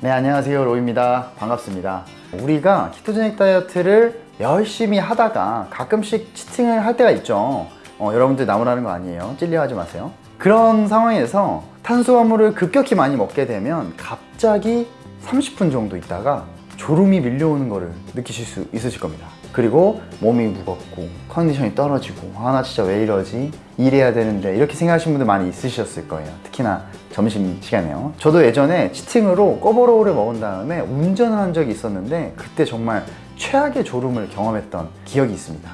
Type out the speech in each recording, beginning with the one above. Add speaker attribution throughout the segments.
Speaker 1: 네 안녕하세요. 로입니다. 반갑습니다. 우리가 키토제닉 다이어트를 열심히 하다가 가끔씩 치팅을 할 때가 있죠. 어, 여러분들 나무라는 거 아니에요. 찔려하지 마세요. 그런 상황에서 탄수화물을 급격히 많이 먹게 되면 갑자기 30분 정도 있다가 졸음이 밀려오는 거를 느끼실 수 있으실 겁니다. 그리고 몸이 무겁고 컨디션이 떨어지고 아 나 진짜 왜 이러지? 일해야 되는데 이렇게 생각하시는 분들 많이 있으셨을 거예요. 특히나 점심시간에요. 저도 예전에 치팅으로 꼬버로우를 먹은 다음에 운전을 한 적이 있었는데 그때 정말 최악의 졸음을 경험했던 기억이 있습니다.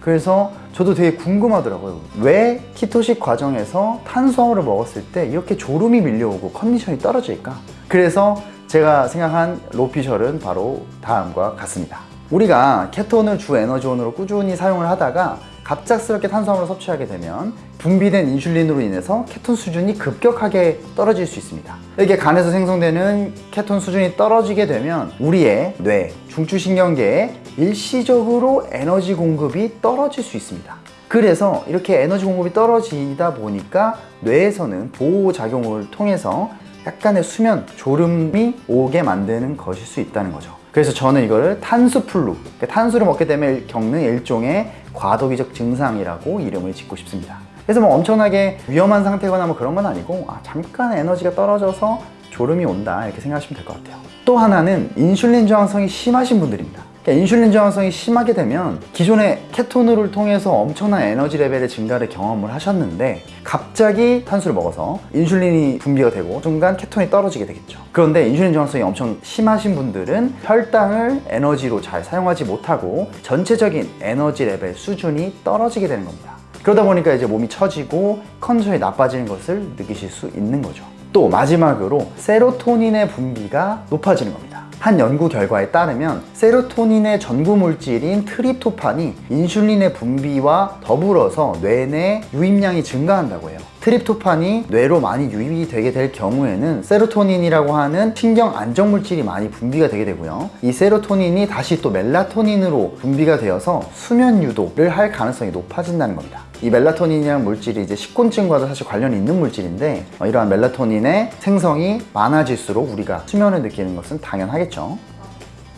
Speaker 1: 그래서 저도 되게 궁금하더라고요. 왜 키토식 과정에서 탄수화물을 먹었을 때 이렇게 졸음이 밀려오고 컨디션이 떨어질까? 그래서 제가 생각한 로피셜은 바로 다음과 같습니다. 우리가 케톤을 주 에너지원으로 꾸준히 사용을 하다가 갑작스럽게 탄수화물을 섭취하게 되면 분비된 인슐린으로 인해서 케톤 수준이 급격하게 떨어질 수 있습니다. 이게 간에서 생성되는 케톤 수준이 떨어지게 되면 우리의 뇌, 중추신경계에 일시적으로 에너지 공급이 떨어질 수 있습니다. 그래서 이렇게 에너지 공급이 떨어지다 보니까 뇌에서는 보호작용을 통해서 약간의 수면, 졸음이 오게 만드는 것일 수 있다는 거죠. 그래서 저는 이거를 탄수플루, 그러니까 탄수를 먹게 되면 겪는 일종의 과도기적 증상이라고 이름을 짓고 싶습니다. 그래서 뭐 엄청나게 위험한 상태거나 뭐 그런 건 아니고 아, 잠깐 에너지가 떨어져서 졸음이 온다 이렇게 생각하시면 될 것 같아요. 또 하나는 인슐린 저항성이 심하신 분들입니다 그러니까 인슐린 저항성이 심하게 되면 기존의 케톤을 통해서 엄청난 에너지 레벨의 증가를 경험을 하셨는데 갑자기 탄수를 먹어서 인슐린이 분비가 되고 순간 케톤이 떨어지게 되겠죠. 그런데 인슐린 저항성이 엄청 심하신 분들은 혈당을 에너지로 잘 사용하지 못하고 전체적인 에너지 레벨 수준이 떨어지게 되는 겁니다. 그러다 보니까 이제 몸이 처지고 컨디션이 나빠지는 것을 느끼실 수 있는 거죠. 또 마지막으로 세로토닌의 분비가 높아지는 겁니다 한 연구 결과에 따르면 세로토닌의 전구 물질인 트립토판이 인슐린의 분비와 더불어서 뇌내 유입량이 증가한다고 해요 트립토판이 뇌로 많이 유입이 되게 될 경우에는 세로토닌이라고 하는 신경 안정 물질이 많이 분비가 되게 되고요. 이 세로토닌이 다시 또 멜라토닌으로 분비가 되어서 수면 유도를 할 가능성이 높아진다는 겁니다. 이 멜라토닌이라는 물질이 이제 식곤증과도 사실 관련이 있는 물질인데 어, 이러한 멜라토닌의 생성이 많아질수록 우리가 수면을 느끼는 것은 당연하겠죠.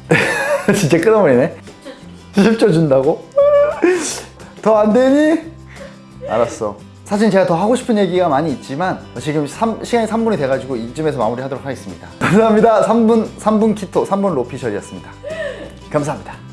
Speaker 1: 진짜 끊어버리네. 10초 준다고? 더 안 되니? 알았어 사실 제가 더 하고 싶은 얘기가 많이 있지만 지금 3, 시간이 3분이 돼가지고 이쯤에서 마무리하도록 하겠습니다. 감사합니다. 3분, 3분 키토 3분 로피셜이었습니다. 감사합니다